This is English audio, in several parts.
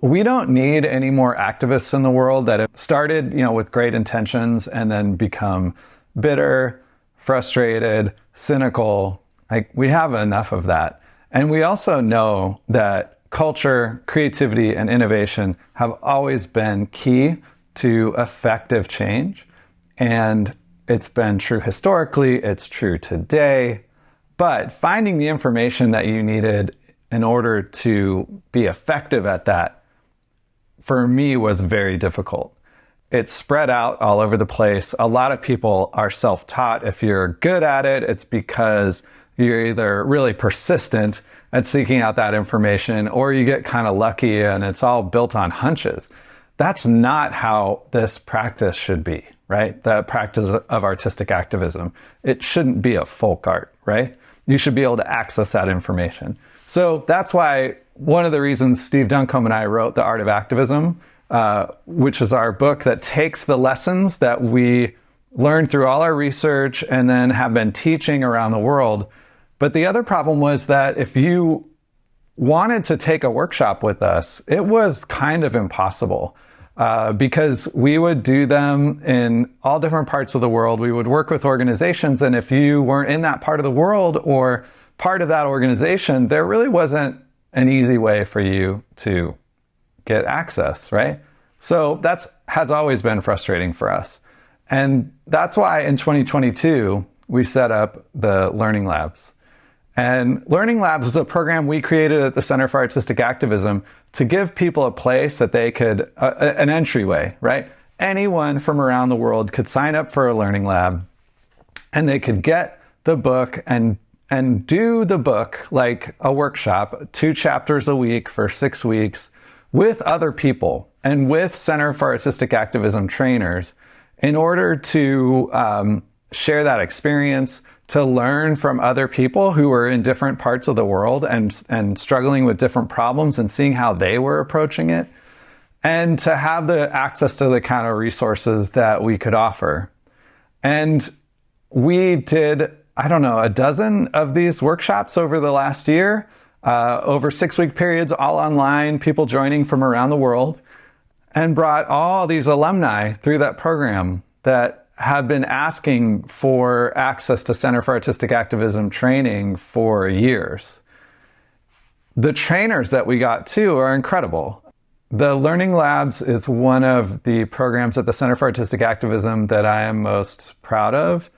we don't need any more activists in the world that have started, you know, with great intentions and then become bitter, frustrated, cynical. Like we have enough of that. And we also know that culture, creativity, and innovation have always been key to effective change. And it's been true historically, it's true today. But finding the information that you needed in order to be effective at that, for me, was very difficult. It's spread out all over the place. A lot of people are self taught. If you're good at it, it's because you're either really persistent at seeking out that information or you get kind of lucky and it's all built on hunches. That's not how this practice should be, right? The practice of artistic activism. It shouldn't be a folk art, right? You should be able to access that information. So that's why one of the reasons Steve Duncombe and I wrote The Art of Activism, uh, which is our book that takes the lessons that we learned through all our research and then have been teaching around the world but the other problem was that if you wanted to take a workshop with us, it was kind of impossible. Uh, because we would do them in all different parts of the world. We would work with organizations, and if you weren't in that part of the world or part of that organization, there really wasn't an easy way for you to get access, right? So that's has always been frustrating for us. And that's why in 2022 we set up the learning labs. And Learning Labs is a program we created at the Center for Artistic Activism to give people a place that they could, uh, an entryway, right? Anyone from around the world could sign up for a Learning Lab and they could get the book and and do the book like a workshop, two chapters a week for six weeks with other people and with Center for Artistic Activism trainers in order to um, share that experience, to learn from other people who were in different parts of the world and, and struggling with different problems and seeing how they were approaching it, and to have the access to the kind of resources that we could offer. And we did, I don't know, a dozen of these workshops over the last year, uh, over six week periods, all online, people joining from around the world, and brought all these alumni through that program that have been asking for access to Center for Artistic Activism training for years. The trainers that we got too are incredible. The Learning Labs is one of the programs at the Center for Artistic Activism that I am most proud of.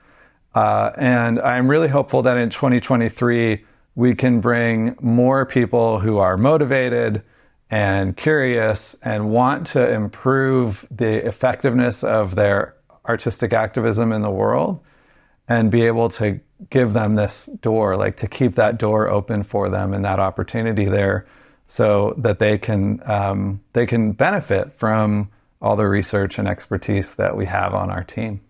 Uh, and I'm really hopeful that in 2023, we can bring more people who are motivated and curious and want to improve the effectiveness of their artistic activism in the world and be able to give them this door, like to keep that door open for them and that opportunity there so that they can um, they can benefit from all the research and expertise that we have on our team.